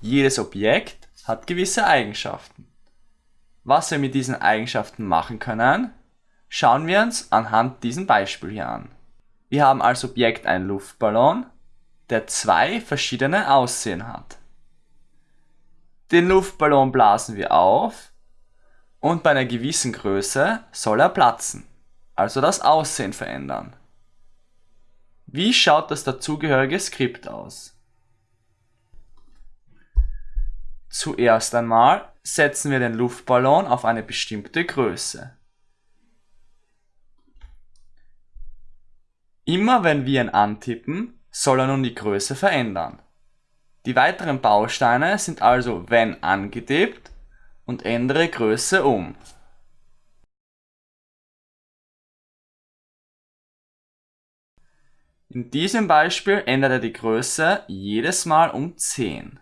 Jedes Objekt hat gewisse Eigenschaften. Was wir mit diesen Eigenschaften machen können, schauen wir uns anhand diesem Beispiel hier an. Wir haben als Objekt einen Luftballon, der zwei verschiedene Aussehen hat. Den Luftballon blasen wir auf und bei einer gewissen Größe soll er platzen, also das Aussehen verändern. Wie schaut das dazugehörige Skript aus? Zuerst einmal setzen wir den Luftballon auf eine bestimmte Größe. Immer wenn wir ihn antippen, soll er nun die Größe verändern. Die weiteren Bausteine sind also wenn angetippt und ändere Größe um. In diesem Beispiel ändert er die Größe jedes Mal um 10.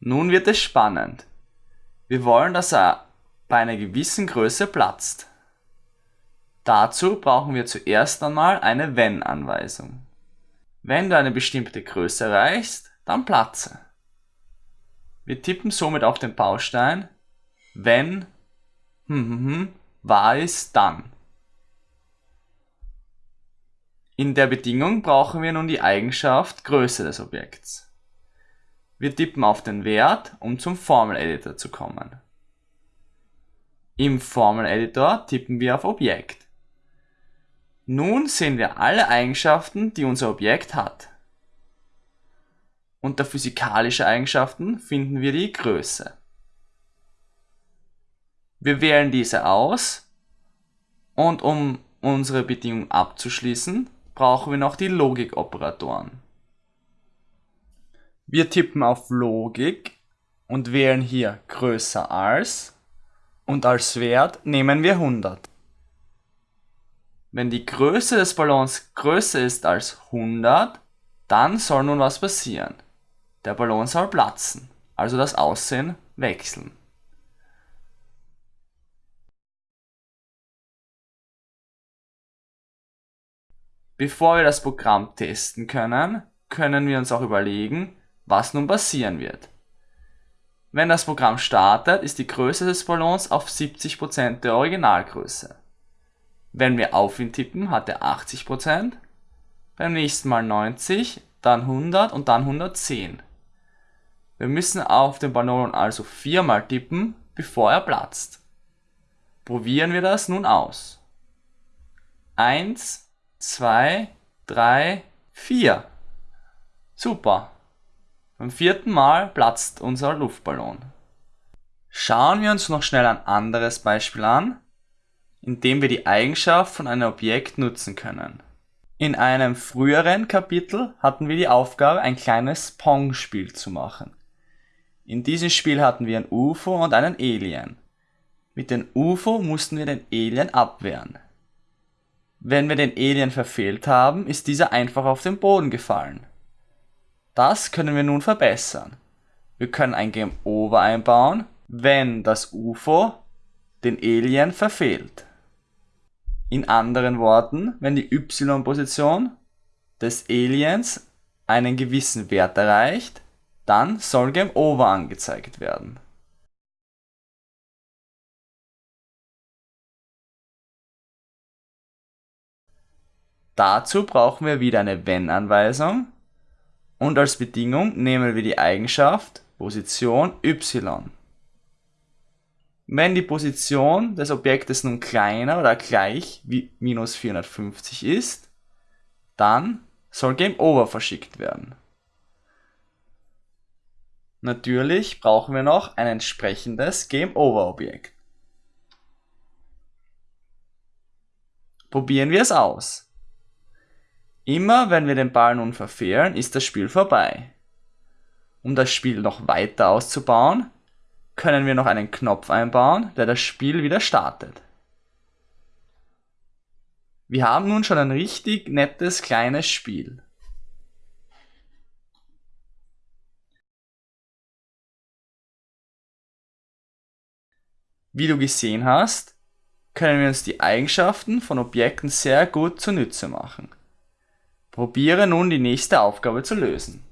Nun wird es spannend. Wir wollen, dass er bei einer gewissen Größe platzt. Dazu brauchen wir zuerst einmal eine Wenn-Anweisung. Wenn du eine bestimmte Größe erreichst, dann platze. Wir tippen somit auf den Baustein, wenn hm, hm, hm, wahr ist, dann. In der Bedingung brauchen wir nun die Eigenschaft Größe des Objekts. Wir tippen auf den Wert, um zum Formel-Editor zu kommen. Im Formel-Editor tippen wir auf Objekt. Nun sehen wir alle Eigenschaften, die unser Objekt hat. Unter physikalische Eigenschaften finden wir die Größe. Wir wählen diese aus und um unsere Bedingung abzuschließen, brauchen wir noch die Logikoperatoren. Wir tippen auf Logik und wählen hier größer als und als Wert nehmen wir 100. Wenn die Größe des Ballons größer ist als 100, dann soll nun was passieren. Der Ballon soll platzen, also das Aussehen wechseln. Bevor wir das Programm testen können, können wir uns auch überlegen, was nun passieren wird. Wenn das Programm startet, ist die Größe des Ballons auf 70% der Originalgröße. Wenn wir auf ihn tippen, hat er 80%, beim nächsten Mal 90, dann 100 und dann 110. Wir müssen auf den Ballon also viermal tippen, bevor er platzt. Probieren wir das nun aus. 1, 2, 3, 4. Super. Beim vierten Mal platzt unser Luftballon. Schauen wir uns noch schnell ein anderes Beispiel an, in dem wir die Eigenschaft von einem Objekt nutzen können. In einem früheren Kapitel hatten wir die Aufgabe, ein kleines Pong-Spiel zu machen. In diesem Spiel hatten wir ein UFO und einen Alien. Mit dem UFO mussten wir den Alien abwehren. Wenn wir den Alien verfehlt haben, ist dieser einfach auf den Boden gefallen. Das können wir nun verbessern. Wir können ein Game Over einbauen, wenn das UFO den Alien verfehlt. In anderen Worten, wenn die Y-Position des Aliens einen gewissen Wert erreicht, dann soll Game Over angezeigt werden. Dazu brauchen wir wieder eine Wenn-Anweisung und als Bedingung nehmen wir die Eigenschaft Position y. Wenn die Position des Objektes nun kleiner oder gleich wie minus 450 ist, dann soll Game Over verschickt werden. Natürlich brauchen wir noch ein entsprechendes Game Over Objekt. Probieren wir es aus. Immer wenn wir den Ball nun verfehlen, ist das Spiel vorbei. Um das Spiel noch weiter auszubauen, können wir noch einen Knopf einbauen, der das Spiel wieder startet. Wir haben nun schon ein richtig nettes kleines Spiel. Wie du gesehen hast, können wir uns die Eigenschaften von Objekten sehr gut zunutze machen. Probiere nun die nächste Aufgabe zu lösen.